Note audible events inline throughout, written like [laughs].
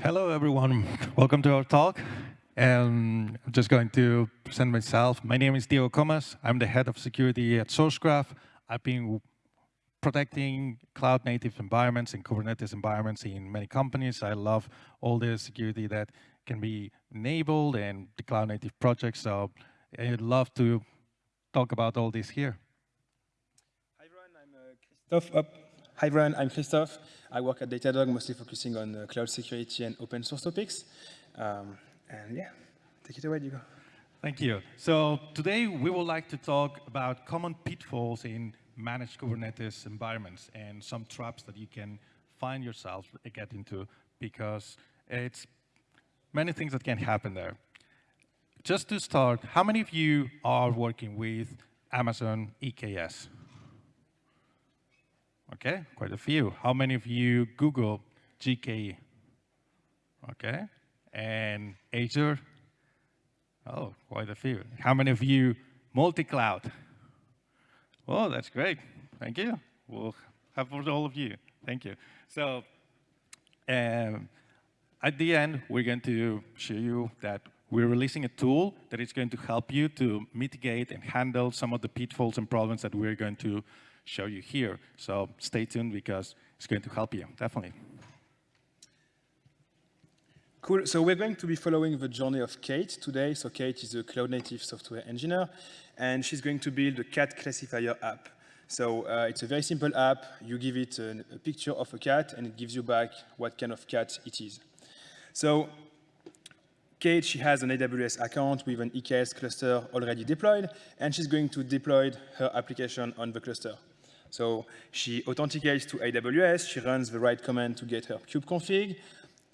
Hello, everyone. Welcome to our talk. And I'm just going to present myself. My name is Diego Comas. I'm the head of security at Sourcegraph. I've been protecting cloud native environments and Kubernetes environments in many companies. I love all the security that can be enabled and the cloud native projects. So I'd love to talk about all this here. Hi everyone, I'm uh, Christophe. Hi everyone, I'm Christophe. I work at Datadog, mostly focusing on uh, cloud security and open source topics. Um, and yeah, take it away, Diego. Thank you. So today we would like to talk about common pitfalls in managed Kubernetes environments and some traps that you can find yourself get into because it's many things that can happen there. Just to start, how many of you are working with Amazon EKS? Okay, quite a few. How many of you Google GKE? Okay, and Azure? Oh, quite a few. How many of you multi-cloud? Oh, that's great. Thank you. We'll have for all of you. Thank you. So um, at the end, we're going to show you that we're releasing a tool that is going to help you to mitigate and handle some of the pitfalls and problems that we're going to show you here. So stay tuned because it's going to help you, definitely. Cool. So we're going to be following the journey of Kate today. So Kate is a cloud-native software engineer, and she's going to build a cat classifier app. So uh, it's a very simple app. You give it a picture of a cat, and it gives you back what kind of cat it is. So Kate, she has an AWS account with an EKS cluster already deployed, and she's going to deploy her application on the cluster. So she authenticates to AWS, she runs the right command to get her kubeconfig,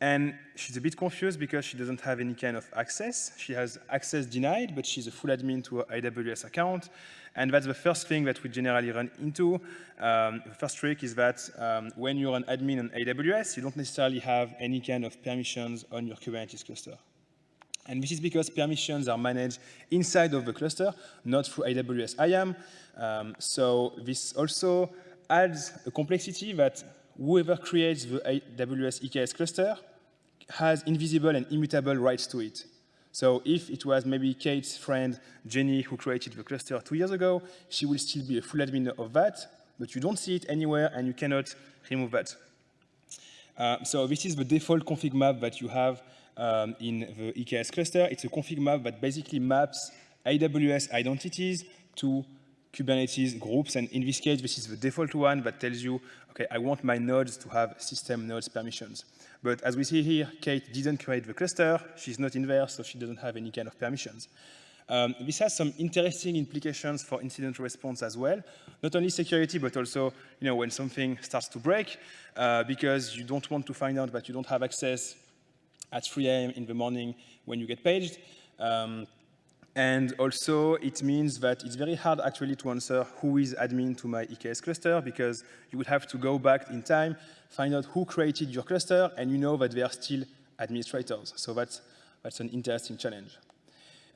and she's a bit confused because she doesn't have any kind of access. She has access denied, but she's a full admin to her AWS account. And that's the first thing that we generally run into. Um, the first trick is that um, when you're an admin on AWS, you don't necessarily have any kind of permissions on your Kubernetes cluster. And this is because permissions are managed inside of the cluster, not through AWS IAM. Um, so this also adds a complexity that whoever creates the AWS EKS cluster has invisible and immutable rights to it. So if it was maybe Kate's friend Jenny who created the cluster two years ago, she will still be a full admin of that, but you don't see it anywhere and you cannot remove that. Uh, so this is the default config map that you have um, in the EKS cluster. It's a config map that basically maps AWS identities to Kubernetes groups. And in this case, this is the default one that tells you, okay, I want my nodes to have system nodes permissions. But as we see here, Kate didn't create the cluster. She's not in there, so she doesn't have any kind of permissions. Um, this has some interesting implications for incident response as well. Not only security, but also you know, when something starts to break, uh, because you don't want to find out that you don't have access at 3 a.m. in the morning when you get paged. Um, and also, it means that it's very hard actually to answer who is admin to my EKS cluster because you would have to go back in time, find out who created your cluster, and you know that they are still administrators. So that's, that's an interesting challenge.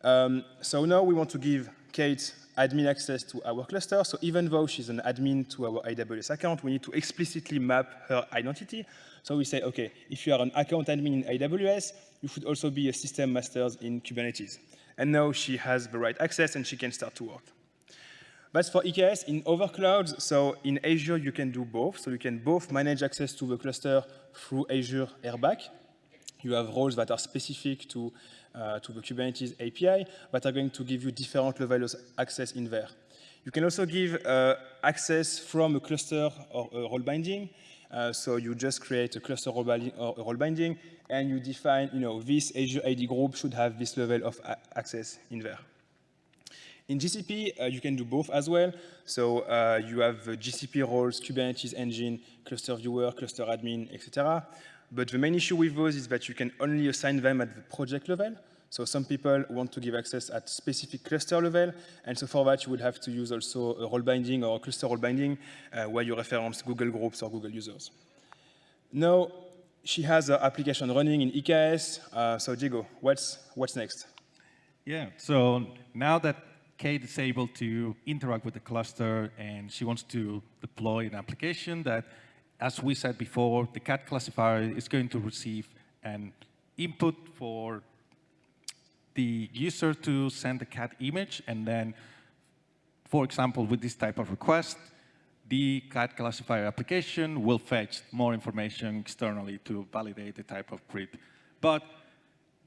Um, so now we want to give Kate admin access to our cluster. So even though she's an admin to our AWS account, we need to explicitly map her identity. So we say, OK, if you are an account admin in AWS, you should also be a system master in Kubernetes. And now she has the right access and she can start to work. That's for EKS. In other clouds, so in Azure, you can do both. So you can both manage access to the cluster through Azure RBAC. You have roles that are specific to, uh, to the Kubernetes API that are going to give you different levels of access in there. You can also give uh, access from a cluster or a role binding. Uh, so you just create a cluster role binding, or role binding, and you define, you know, this Azure AD group should have this level of access in there. In GCP, uh, you can do both as well. So uh, you have GCP roles, Kubernetes engine, cluster viewer, cluster admin, etc. But the main issue with those is that you can only assign them at the project level. So some people want to give access at specific cluster level, and so for that you would have to use also a role binding or a cluster role binding uh, where you reference Google groups or Google users. Now, she has an application running in EKS. Uh, so Diego, what's, what's next? Yeah, so now that Kate is able to interact with the cluster and she wants to deploy an application that, as we said before, the cat classifier is going to receive an input for the user to send the cat image, and then, for example, with this type of request, the cat classifier application will fetch more information externally to validate the type of breed. But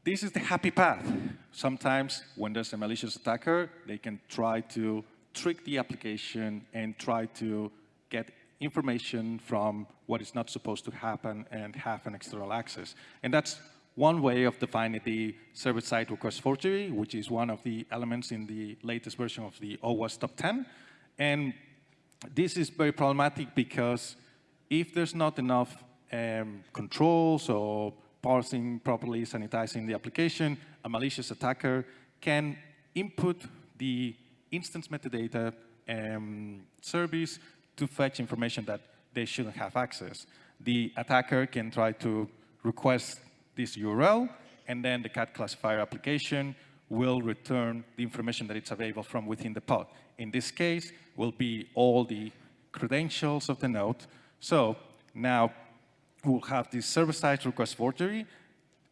this is the happy path. Sometimes when there's a malicious attacker, they can try to trick the application and try to get information from what is not supposed to happen and have an external access. And that's one way of defining the server-side request forgery, which is one of the elements in the latest version of the OWASP top 10. And this is very problematic because if there's not enough um, controls or parsing properly, sanitizing the application, a malicious attacker can input the instance metadata um, service to fetch information that they shouldn't have access. The attacker can try to request this URL, and then the cat classifier application will return the information that it's available from within the pod. In this case, will be all the credentials of the node. So now we'll have this server-side request forgery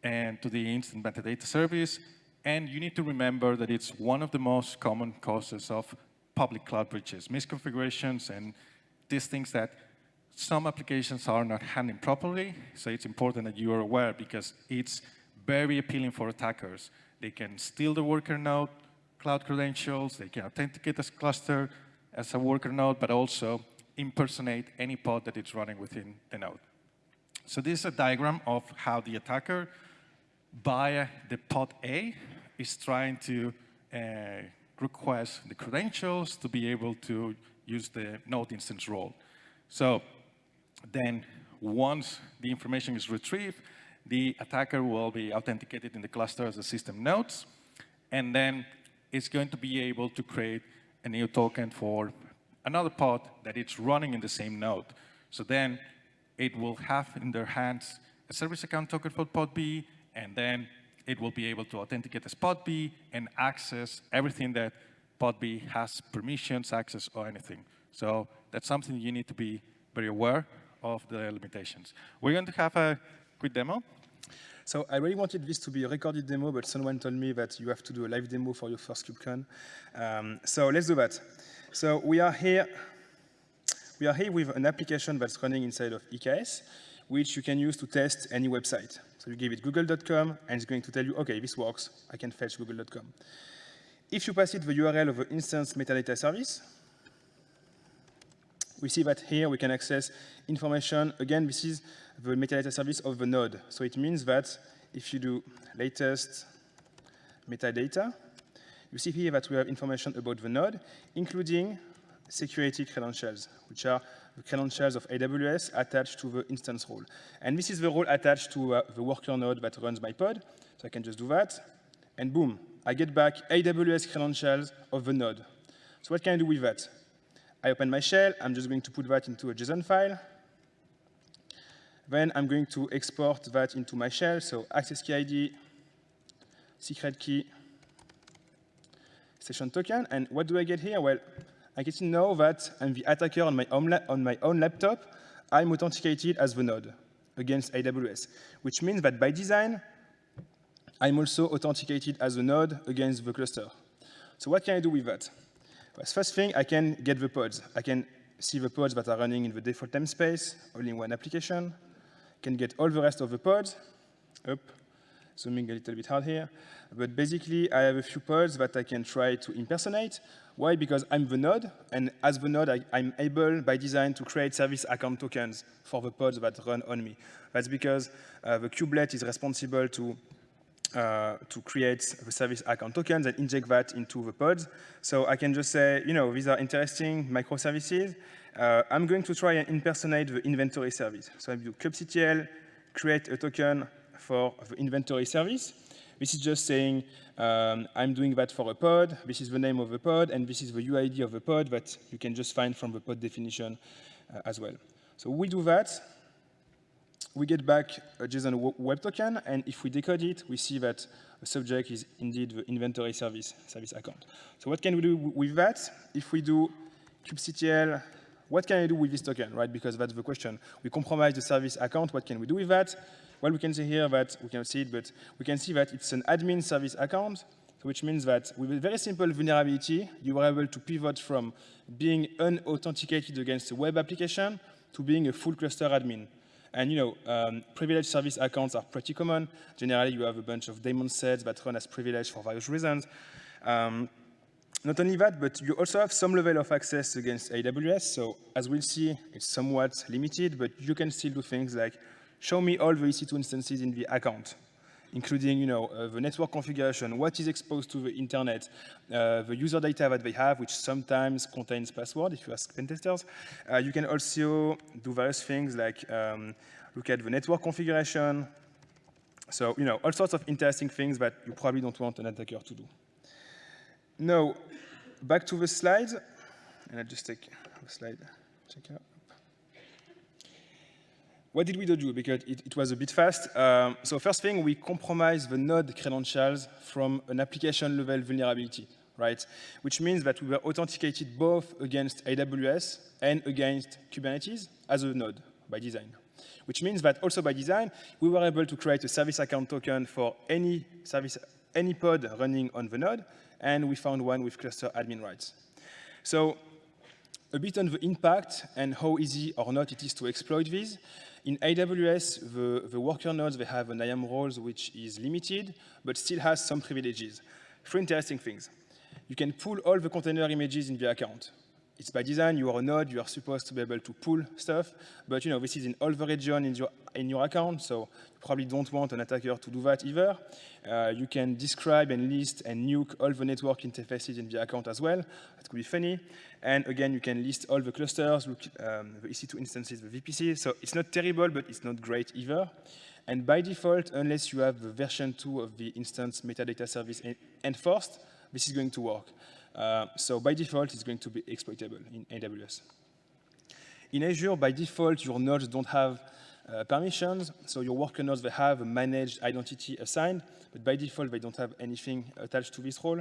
and to the instance metadata service. And you need to remember that it's one of the most common causes of public cloud breaches, misconfigurations and these things that some applications are not handling properly. So it's important that you are aware because it's very appealing for attackers. They can steal the worker node cloud credentials, they can authenticate as cluster as a worker node, but also impersonate any pod that it's running within the node. So this is a diagram of how the attacker, via the pod A, is trying to uh, request the credentials to be able to use the node instance role. So then once the information is retrieved, the attacker will be authenticated in the cluster as a system nodes, and then it's going to be able to create a new token for another pod that it's running in the same node. So then it will have in their hands a service account token for pod B, and then it will be able to authenticate as pod B and access everything that pod B has permissions, access, or anything. So that's something you need to be very aware of the limitations. We're going to have a quick demo. So I really wanted this to be a recorded demo, but someone told me that you have to do a live demo for your first KubeCon. Um, so let's do that. So we are here. We are here with an application that's running inside of EKS, which you can use to test any website. So you give it google.com, and it's going to tell you, OK, this works. I can fetch google.com. If you pass it the URL of the instance metadata service, we see that here we can access information. Again, this is the metadata service of the node. So it means that if you do latest metadata, you see here that we have information about the node, including security credentials, which are the credentials of AWS attached to the instance role. And this is the role attached to uh, the worker node that runs my pod. So I can just do that, and boom, I get back AWS credentials of the node. So what can I do with that? I open my shell. I'm just going to put that into a JSON file. Then I'm going to export that into my shell. So access key ID, secret key, session token. And what do I get here? Well, I get to know that I'm the attacker on my own, on my own laptop. I'm authenticated as the node against AWS, which means that by design, I'm also authenticated as a node against the cluster. So what can I do with that? first thing, I can get the pods. I can see the pods that are running in the default namespace, all in one application. Can get all the rest of the pods. Up, zooming a little bit hard here. But basically, I have a few pods that I can try to impersonate. Why? Because I'm the node, and as the node, I, am able, by design, to create service account tokens for the pods that run on me. That's because uh, the kubelet is responsible to uh, to create the service account tokens and inject that into the pods. So I can just say, you know, these are interesting microservices. Uh, I'm going to try and impersonate the inventory service. So I do kubectl, create a token for the inventory service. This is just saying um, I'm doing that for a pod. This is the name of the pod, and this is the UID of the pod that you can just find from the pod definition uh, as well. So we do that we get back a JSON web token, and if we decode it, we see that the subject is indeed the inventory service, service account. So what can we do with that? If we do kubectl, what can I do with this token, right? Because that's the question. We compromise the service account, what can we do with that? Well, we can see here that, we cannot see it, but we can see that it's an admin service account, which means that with a very simple vulnerability, you were able to pivot from being unauthenticated against a web application to being a full cluster admin. And you know, um, privileged service accounts are pretty common. Generally, you have a bunch of daemon sets that run as privileged for various reasons. Um, not only that, but you also have some level of access against AWS. So as we'll see, it's somewhat limited, but you can still do things like show me all the EC2 instances in the account, including you know, uh, the network configuration, what is exposed to the internet, uh, the user data that they have, which sometimes contains password if you ask pen testers. Uh, you can also do various things like um, look at the network configuration. So, you know, all sorts of interesting things that you probably don't want an attacker to do. Now, back to the slides, and I'll just take the slide, check it out. What did we do? Because it, it was a bit fast. Um, so first thing, we compromise the node credentials from an application level vulnerability, right? Which means that we were authenticated both against AWS and against Kubernetes as a node by design. Which means that also by design, we were able to create a service account token for any service, any pod running on the node, and we found one with cluster admin rights. So a bit on the impact and how easy or not it is to exploit these. In AWS, the, the worker nodes, they have an IAM roles which is limited, but still has some privileges. Three interesting things. You can pull all the container images in the account. It's by design, you are a node, you are supposed to be able to pull stuff, but you know, this is in all the region in your, in your account, so you probably don't want an attacker to do that either. Uh, you can describe and list and nuke all the network interfaces in the account as well. That could be funny. And again, you can list all the clusters, look, um, the EC2 instances, the VPC. So it's not terrible, but it's not great either. And by default, unless you have the version 2 of the instance metadata service enforced, this is going to work. Uh, so by default, it's going to be exploitable in AWS. In Azure, by default, your nodes don't have uh, permissions. So your worker nodes, they have a managed identity assigned, but by default, they don't have anything attached to this role.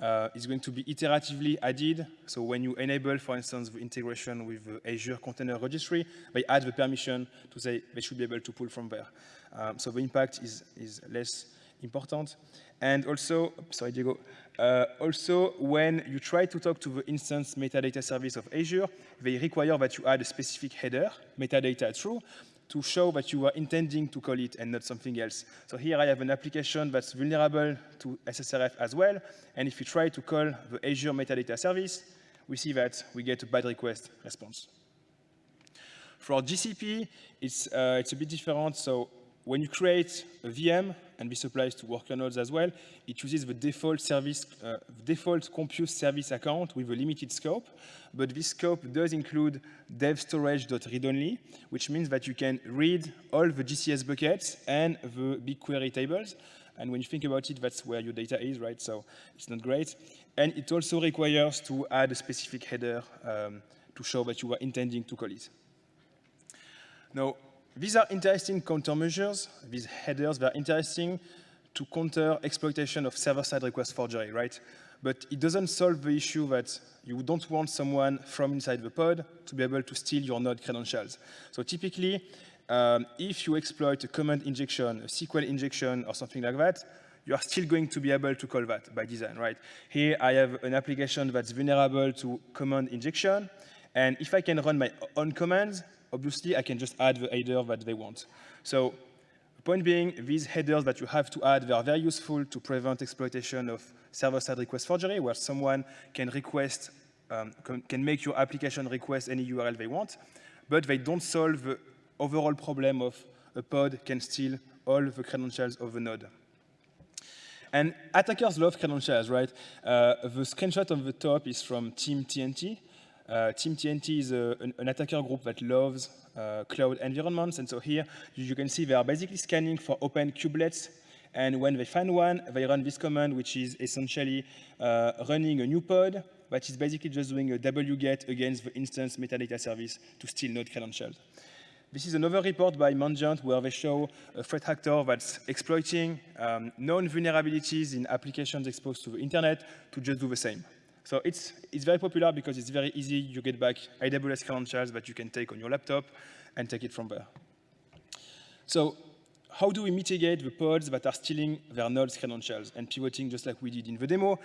Uh, it's going to be iteratively added. So when you enable, for instance, the integration with the Azure Container Registry, they add the permission to say they should be able to pull from there. Um, so the impact is, is less important. And also, sorry, Diego, uh, also, when you try to talk to the instance metadata service of Azure, they require that you add a specific header, metadata true, to show that you are intending to call it and not something else. So here I have an application that's vulnerable to SSRF as well, and if you try to call the Azure metadata service, we see that we get a bad request response. For GCP, it's, uh, it's a bit different. So when you create a VM, and this applies to worker nodes as well, it uses the default service, uh, default compute service account with a limited scope, but this scope does include dev storage.read-only, which means that you can read all the GCS buckets and the BigQuery tables, and when you think about it, that's where your data is, right? So it's not great. And it also requires to add a specific header um, to show that you are intending to call it. Now, these are interesting countermeasures. These headers, they're interesting to counter exploitation of server-side request forgery, right? But it doesn't solve the issue that you don't want someone from inside the pod to be able to steal your node credentials. So typically, um, if you exploit a command injection, a SQL injection, or something like that, you are still going to be able to call that by design, right? Here I have an application that's vulnerable to command injection, and if I can run my own commands, obviously I can just add the header that they want. So the point being, these headers that you have to add, they are very useful to prevent exploitation of server-side request forgery, where someone can request, um, can make your application request any URL they want, but they don't solve the overall problem of a pod can steal all the credentials of a node. And attackers love credentials, right? Uh, the screenshot on the top is from Team TNT, uh, Team TNT is a, an, an, attacker group that loves uh, cloud environments. And so here you, can see they are basically scanning for open kubelets. And when they find one, they run this command, which is essentially uh, running a new pod, but is basically just doing a wget against the instance metadata service to steal node credentials. This is another report by Mandiant where they show a threat actor that's exploiting um, known vulnerabilities in applications exposed to the internet to just do the same. So it's, it's very popular because it's very easy. You get back AWS credentials that you can take on your laptop and take it from there. So how do we mitigate the pods that are stealing their nodes credentials and pivoting just like we did in the demo?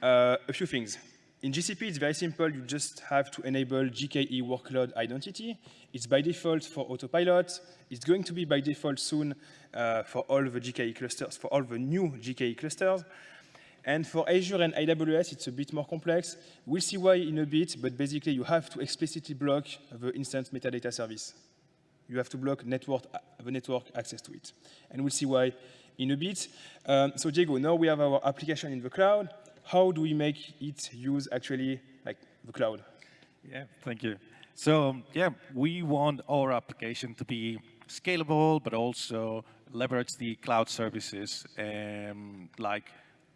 Uh, a few things. In GCP, it's very simple. You just have to enable GKE workload identity. It's by default for autopilot. It's going to be by default soon uh, for all the GKE clusters, for all the new GKE clusters. And for Azure and AWS, it's a bit more complex. We'll see why in a bit, but basically you have to explicitly block the instance metadata service. You have to block network, the network access to it. And we'll see why in a bit. Um, so Diego, now we have our application in the cloud. How do we make it use actually like the cloud? Yeah, thank you. So yeah, we want our application to be scalable, but also leverage the cloud services um, like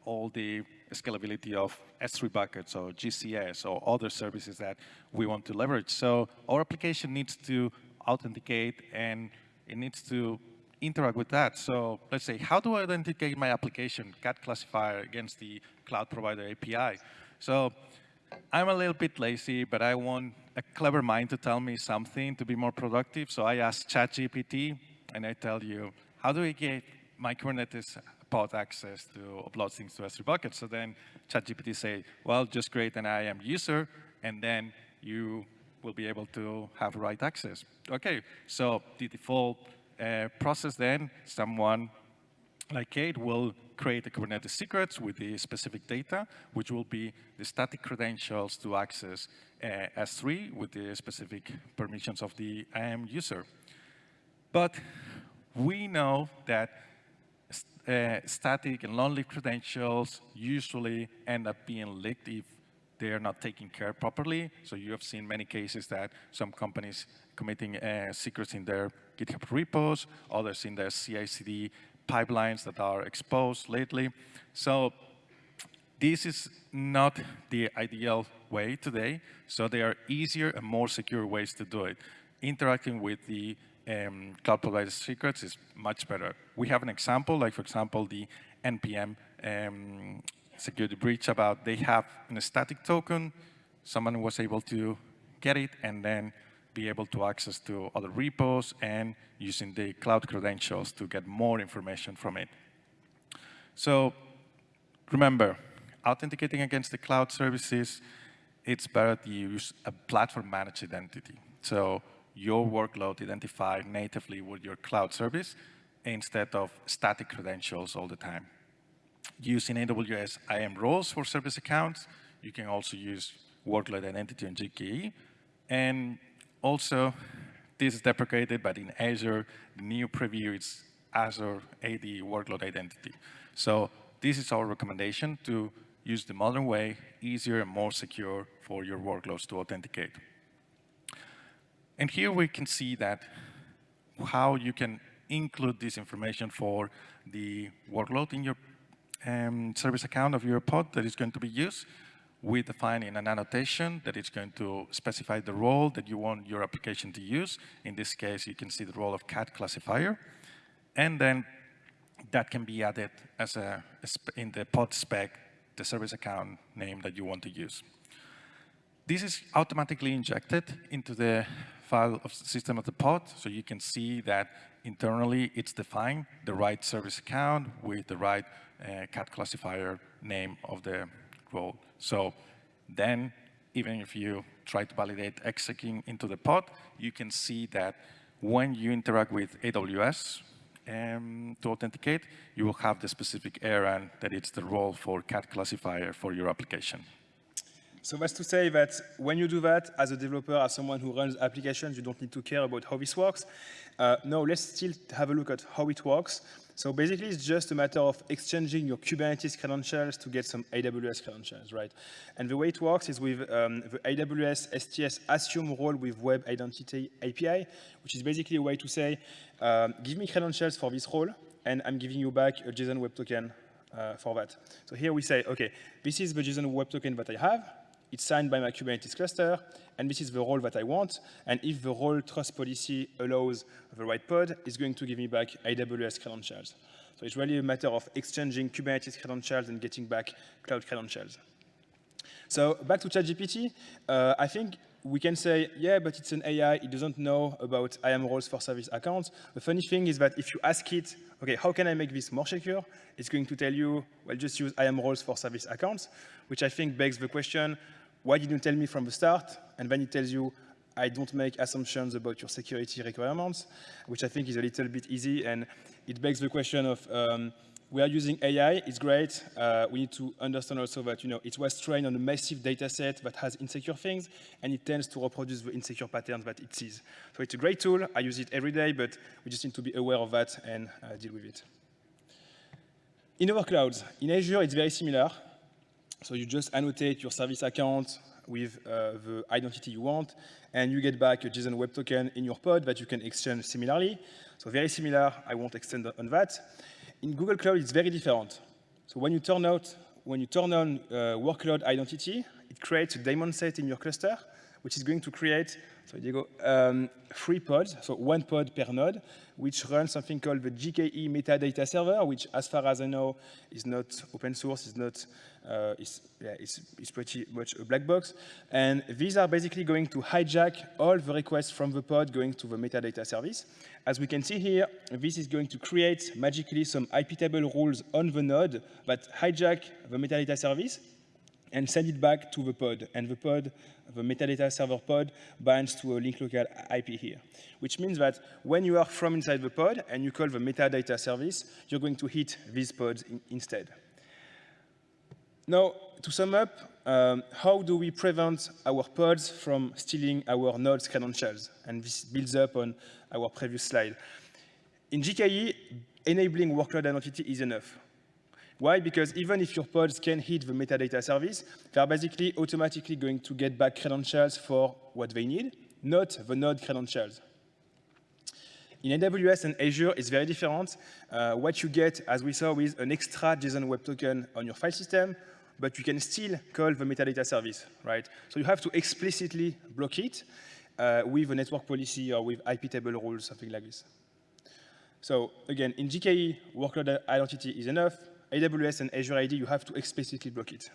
all the scalability of S3 buckets or GCS or other services that we want to leverage. So our application needs to authenticate and it needs to interact with that. So let's say, how do I authenticate my application, cat classifier against the cloud provider API? So I'm a little bit lazy, but I want a clever mind to tell me something to be more productive. So I ask ChatGPT, and I tell you, how do I get my Kubernetes pod access to upload things to S3 bucket. So then ChatGPT say, well, just create an IAM user, and then you will be able to have right access. Okay, so the default uh, process then, someone like Kate will create a Kubernetes secrets with the specific data, which will be the static credentials to access uh, S3 with the specific permissions of the IAM user. But we know that uh, static and long-lived credentials usually end up being leaked if they're not taken care properly. So you have seen many cases that some companies committing uh, secrets in their GitHub repos, others in their CI/CD pipelines that are exposed lately. So this is not the ideal way today. So there are easier and more secure ways to do it. Interacting with the um, cloud provider secrets is much better. We have an example, like for example, the NPM um, security breach about they have a static token, someone was able to get it and then be able to access to other repos and using the cloud credentials to get more information from it. So remember, authenticating against the cloud services, it's better to use a platform managed identity. So your workload identified natively with your cloud service instead of static credentials all the time. Using AWS IAM roles for service accounts, you can also use workload identity on GKE. And also, this is deprecated, but in Azure, the new preview is Azure AD workload identity. So this is our recommendation to use the modern way, easier and more secure for your workloads to authenticate. And here we can see that how you can include this information for the workload in your um, service account of your pod that is going to be used. We define in an annotation that it's going to specify the role that you want your application to use. In this case, you can see the role of cat classifier. And then that can be added as a, in the pod spec, the service account name that you want to use. This is automatically injected into the file of system of the pod, so you can see that internally it's defined the right service account with the right uh, cat classifier name of the role. So then, even if you try to validate executing into the pod, you can see that when you interact with AWS um, to authenticate, you will have the specific ARN that it's the role for cat classifier for your application. So that's to say that when you do that, as a developer, as someone who runs applications, you don't need to care about how this works. Uh, no, let's still have a look at how it works. So basically, it's just a matter of exchanging your Kubernetes credentials to get some AWS credentials, right? And the way it works is with um, the AWS STS assume role with Web Identity API, which is basically a way to say, um, give me credentials for this role, and I'm giving you back a JSON Web Token uh, for that. So here we say, okay, this is the JSON Web Token that I have it's signed by my Kubernetes cluster, and this is the role that I want. And if the role trust policy allows the right pod, it's going to give me back AWS credentials. So it's really a matter of exchanging Kubernetes credentials and getting back cloud credentials. So back to ChatGPT, uh, I think we can say, yeah, but it's an AI, it doesn't know about IAM roles for service accounts. The funny thing is that if you ask it, okay, how can I make this more secure? It's going to tell you, well, just use IAM roles for service accounts, which I think begs the question, why didn't you tell me from the start? And then it tells you, I don't make assumptions about your security requirements, which I think is a little bit easy. And it begs the question of, um, we are using AI, it's great. Uh, we need to understand also that you know, it was trained on a massive data set that has insecure things, and it tends to reproduce the insecure patterns that it sees. So it's a great tool. I use it every day, but we just need to be aware of that and uh, deal with it. In our clouds, in Azure, it's very similar. So you just annotate your service account with uh, the identity you want, and you get back a JSON Web Token in your pod that you can exchange similarly. So very similar, I won't extend on that. In Google Cloud, it's very different. So when you turn out, when you turn on uh, workload identity, it creates a daemon set in your cluster, which is going to create, so Diego, um, three pods, so one pod per node, which runs something called the GKE metadata server, which, as far as I know, is not open source, is not, uh, is, yeah, it's, it's pretty much a black box. And these are basically going to hijack all the requests from the pod going to the metadata service. As we can see here, this is going to create magically some IP table rules on the node that hijack the metadata service and send it back to the pod. And the pod, the metadata server pod, binds to a link local IP here, which means that when you are from inside the pod and you call the metadata service, you're going to hit these pods in instead. Now, to sum up, um, how do we prevent our pods from stealing our node's credentials? And this builds up on our previous slide. In GKE, enabling workload identity is enough. Why? Because even if your pods can hit the metadata service, they're basically automatically going to get back credentials for what they need, not the node credentials. In AWS and Azure, it's very different. Uh, what you get, as we saw, is an extra JSON Web Token on your file system, but you can still call the metadata service, right? So you have to explicitly block it uh, with a network policy or with IP table rules, something like this. So again, in GKE, workload identity is enough. AWS and Azure AD, you have to explicitly block it.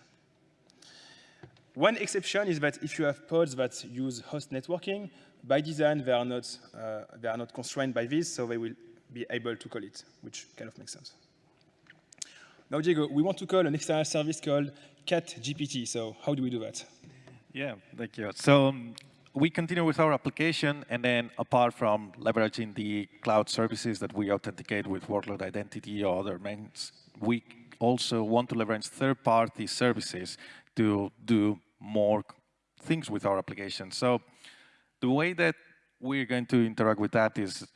One exception is that if you have pods that use host networking, by design, they are not, uh, they are not constrained by this, so they will be able to call it, which kind of makes sense. Now, Diego, we want to call an external service called CatGPT. So how do we do that? Yeah, thank you. So um, we continue with our application, and then apart from leveraging the cloud services that we authenticate with workload identity or other means, we also want to leverage third-party services to do more things with our application. So the way that we're going to interact with that is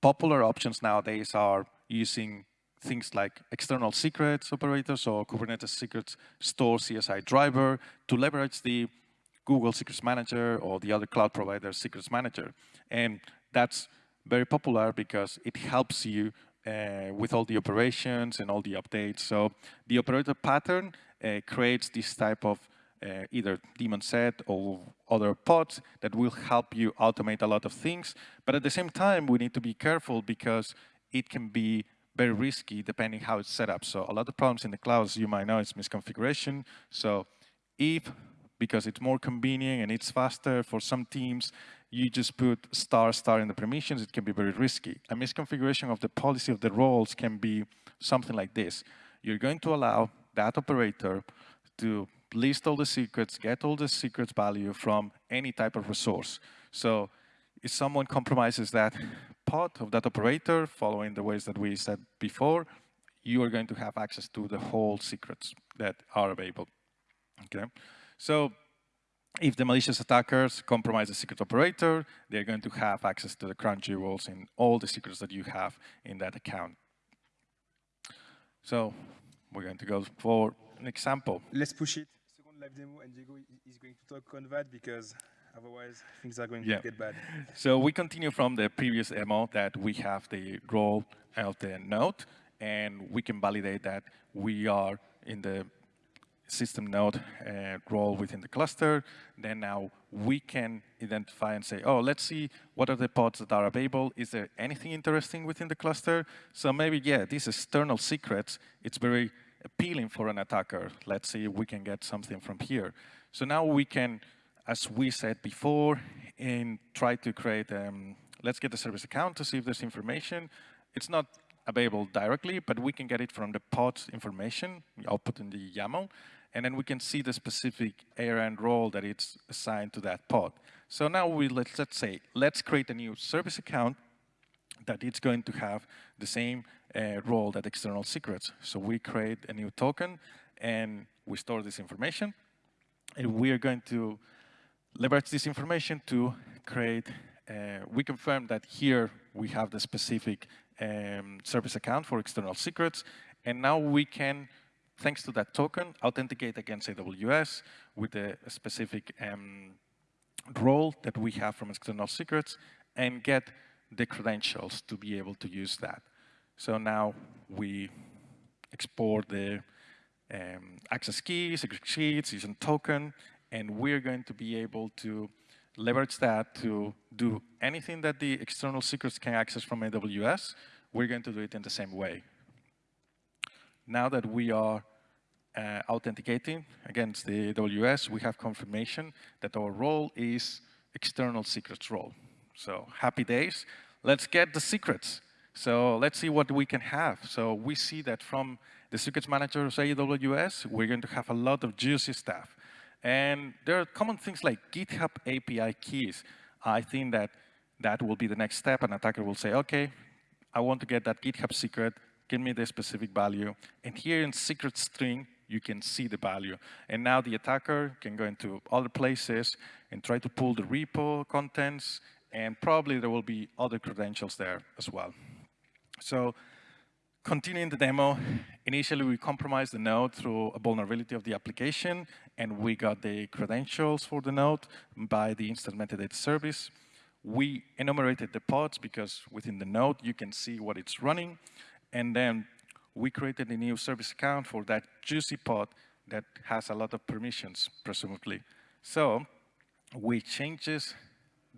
popular options nowadays are using things like external secrets operators or Kubernetes secrets store CSI driver to leverage the Google Secrets Manager or the other cloud provider Secrets Manager. And that's very popular because it helps you uh, with all the operations and all the updates. So the operator pattern uh, creates this type of uh, either daemon set or other pods that will help you automate a lot of things. But at the same time, we need to be careful because it can be very risky depending how it's set up. So a lot of problems in the clouds, you might know, is misconfiguration. So if, because it's more convenient and it's faster for some teams, you just put star star in the permissions, it can be very risky. A misconfiguration of the policy of the roles can be something like this. You're going to allow that operator to list all the secrets, get all the secrets value from any type of resource. So if someone compromises that part of that operator, following the ways that we said before, you are going to have access to the whole secrets that are available. Okay, so if the malicious attackers compromise the secret operator, they're going to have access to the crown jewels in all the secrets that you have in that account. So we're going to go for an example. Let's push it. Second live demo, and Diego is going to talk on that because Otherwise, things are going yeah. to get bad. So we continue from the previous demo that we have the role of the node, and we can validate that we are in the system node uh, role within the cluster. Then now we can identify and say, oh, let's see what are the pods that are available. Is there anything interesting within the cluster? So maybe, yeah, these external secrets, it's very appealing for an attacker. Let's see if we can get something from here. So now we can as we said before, and try to create, um, let's get the service account to see if there's information. It's not available directly, but we can get it from the pod information, output in the YAML, and then we can see the specific ARN role that it's assigned to that pod. So now we let's, let's say, let's create a new service account that it's going to have the same uh, role that external secrets. So we create a new token and we store this information. And we are going to leverage this information to create, uh, we confirm that here we have the specific um, service account for external secrets. And now we can, thanks to that token, authenticate against AWS with a, specific um, role that we have from external secrets and get the credentials to be able to use that. So now we export the um, access keys, secret sheets, using token, and we're going to be able to leverage that to do anything that the external secrets can access from AWS, we're going to do it in the same way. Now that we are uh, authenticating against the AWS, we have confirmation that our role is external secrets role. So happy days. Let's get the secrets. So let's see what we can have. So we see that from the secrets manager of AWS, we're going to have a lot of juicy stuff. And there are common things like GitHub API keys. I think that that will be the next step. An attacker will say, OK, I want to get that GitHub secret. Give me the specific value. And here in secret string, you can see the value. And now the attacker can go into other places and try to pull the repo contents and probably there will be other credentials there as well. So continuing the demo, initially we compromised the node through a vulnerability of the application, and we got the credentials for the node by the instance metadata service. We enumerated the pods because within the node you can see what it's running, and then we created a new service account for that juicy pod that has a lot of permissions, presumably. So we changes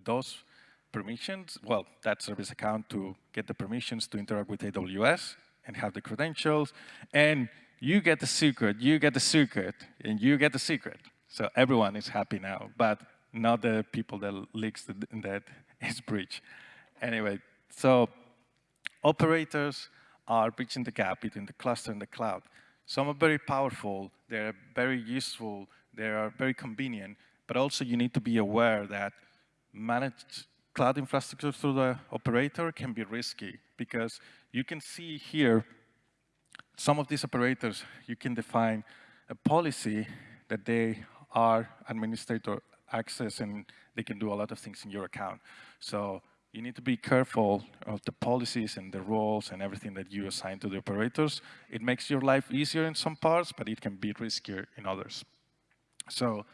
those permissions, well, that service account to get the permissions to interact with AWS and have the credentials. And you get the secret, you get the secret, and you get the secret. So everyone is happy now, but not the people that leaks that [laughs] is breached. Anyway, so operators are bridging the gap between the cluster and the cloud. Some are very powerful, they're very useful, they are very convenient, but also you need to be aware that managed cloud infrastructure through the operator can be risky because you can see here some of these operators, you can define a policy that they are administrator access and they can do a lot of things in your account. So you need to be careful of the policies and the roles and everything that you assign to the operators. It makes your life easier in some parts, but it can be riskier in others. So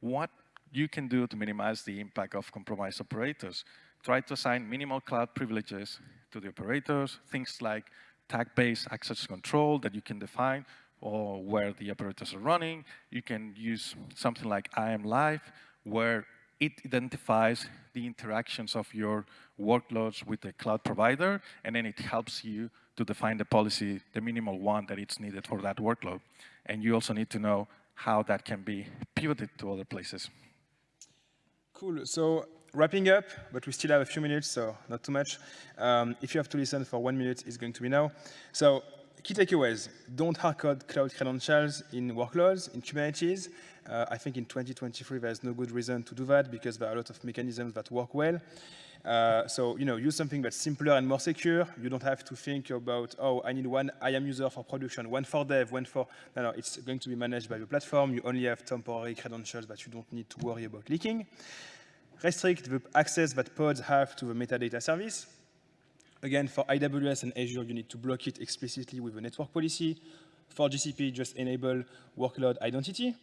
what you can do to minimize the impact of compromised operators. Try to assign minimal cloud privileges to the operators, things like tag-based access control that you can define or where the operators are running. You can use something like IAM Live, where it identifies the interactions of your workloads with the cloud provider, and then it helps you to define the policy, the minimal one that it's needed for that workload. And you also need to know how that can be pivoted to other places. Cool. So wrapping up, but we still have a few minutes, so not too much. Um, if you have to listen for one minute, it's going to be now. So key takeaways. Don't hardcode cloud credentials in workloads, in Kubernetes. Uh, I think in 2023, there's no good reason to do that because there are a lot of mechanisms that work well. Uh, so, you know, use something that's simpler and more secure. You don't have to think about, oh, I need one IAM user for production, one for dev, one for, no, no, it's going to be managed by the platform. You only have temporary credentials that you don't need to worry about leaking. Restrict the access that pods have to the metadata service. Again, for AWS and Azure, you need to block it explicitly with a network policy. For GCP, just enable workload identity.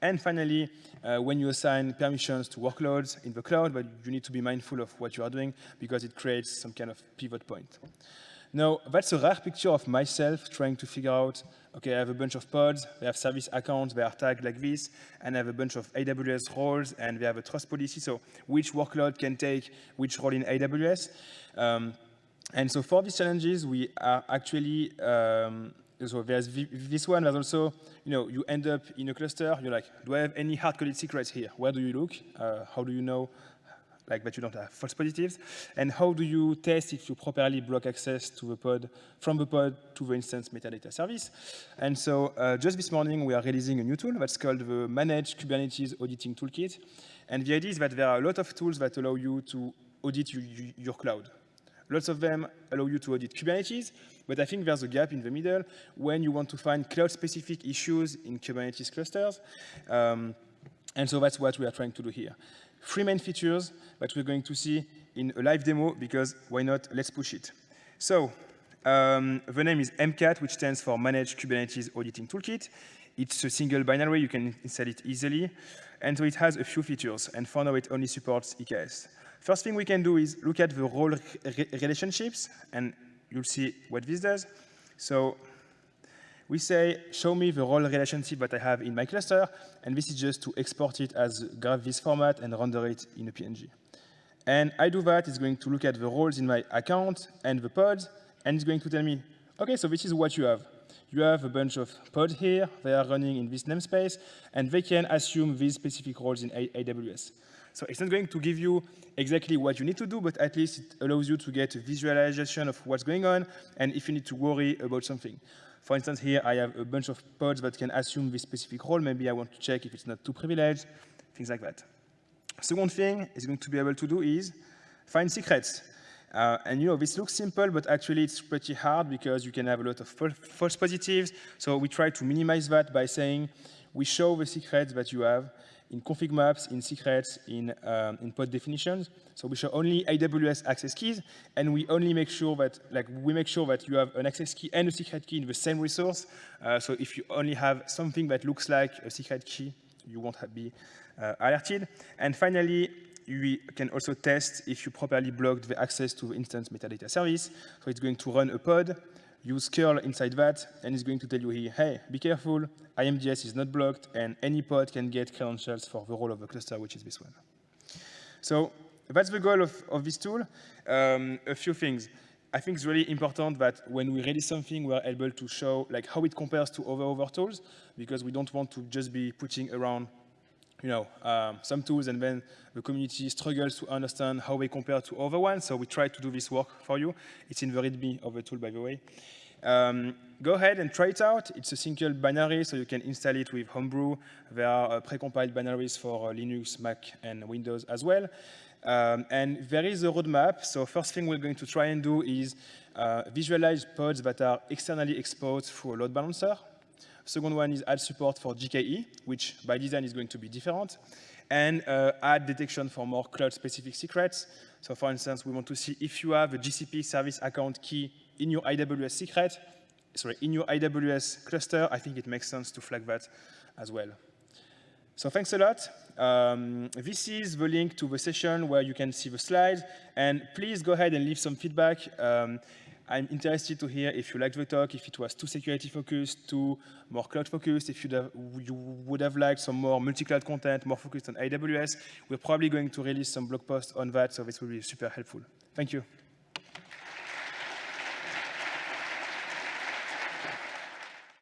And finally, uh, when you assign permissions to workloads in the cloud, but you need to be mindful of what you are doing because it creates some kind of pivot point. Now, that's a rare picture of myself trying to figure out, okay, I have a bunch of pods, they have service accounts, they are tagged like this, and I have a bunch of AWS roles, and they have a trust policy, so which workload can take which role in AWS. Um, and so for these challenges, we are actually, um, so there's this one, there's also, you know, you end up in a cluster, you're like, do I have any hard-coded secrets here? Where do you look? Uh, how do you know like that you don't have false positives? And how do you test if you properly block access to the pod, from the pod to the instance metadata service? And so uh, just this morning, we are releasing a new tool that's called the Managed Kubernetes Auditing Toolkit. And the idea is that there are a lot of tools that allow you to audit you, you, your cloud. Lots of them allow you to audit Kubernetes, but I think there's a gap in the middle when you want to find cloud-specific issues in Kubernetes clusters. Um, and so that's what we are trying to do here. Three main features that we're going to see in a live demo, because why not, let's push it. So um, the name is MKAT, which stands for Managed Kubernetes Auditing Toolkit. It's a single binary, you can install it easily. And so it has a few features, and for now it only supports EKS. First thing we can do is look at the role re relationships, and you'll see what this does. So we say, show me the role relationship that I have in my cluster, and this is just to export it as Graphviz format and render it in a PNG. And I do that, it's going to look at the roles in my account and the pods, and it's going to tell me, okay, so this is what you have. You have a bunch of pods here, they are running in this namespace, and they can assume these specific roles in AWS. So it's not going to give you exactly what you need to do, but at least it allows you to get a visualization of what's going on, and if you need to worry about something. For instance, here I have a bunch of pods that can assume this specific role. Maybe I want to check if it's not too privileged, things like that. Second thing is going to be able to do is find secrets. Uh, and you know, this looks simple, but actually it's pretty hard because you can have a lot of false positives. So we try to minimize that by saying we show the secrets that you have, in config maps, in secrets, in, um, in pod definitions. So we show only AWS access keys, and we only make sure that, like, we make sure that you have an access key and a secret key in the same resource. Uh, so if you only have something that looks like a secret key, you won't be uh, alerted. And finally, we can also test if you properly blocked the access to the instance metadata service. So it's going to run a pod, use curl inside that, and it's going to tell you here, hey, be careful, IMDS is not blocked, and any pod can get credentials for the role of the cluster, which is this one. So that's the goal of, of this tool. Um, a few things. I think it's really important that when we release something, we're able to show like how it compares to other other tools, because we don't want to just be putting around you know, um, some tools and then the community struggles to understand how they compare to other ones. So we try to do this work for you. It's in the README of the tool, by the way. Um, go ahead and try it out. It's a single binary, so you can install it with Homebrew. There are uh, precompiled binaries for uh, Linux, Mac, and Windows as well. Um, and there is a roadmap. So first thing we're going to try and do is uh, visualize pods that are externally exposed through a load balancer. Second one is add support for GKE, which by design is going to be different, and uh, add detection for more cloud-specific secrets. So for instance, we want to see if you have a GCP service account key in your AWS secret, sorry, in your AWS cluster, I think it makes sense to flag that as well. So thanks a lot. Um, this is the link to the session where you can see the slides. And please go ahead and leave some feedback. Um, I'm interested to hear if you liked the talk, if it was too security focused, too more cloud focused, if have, you would have liked some more multi-cloud content, more focused on AWS. We're probably going to release some blog posts on that, so this will be super helpful. Thank you.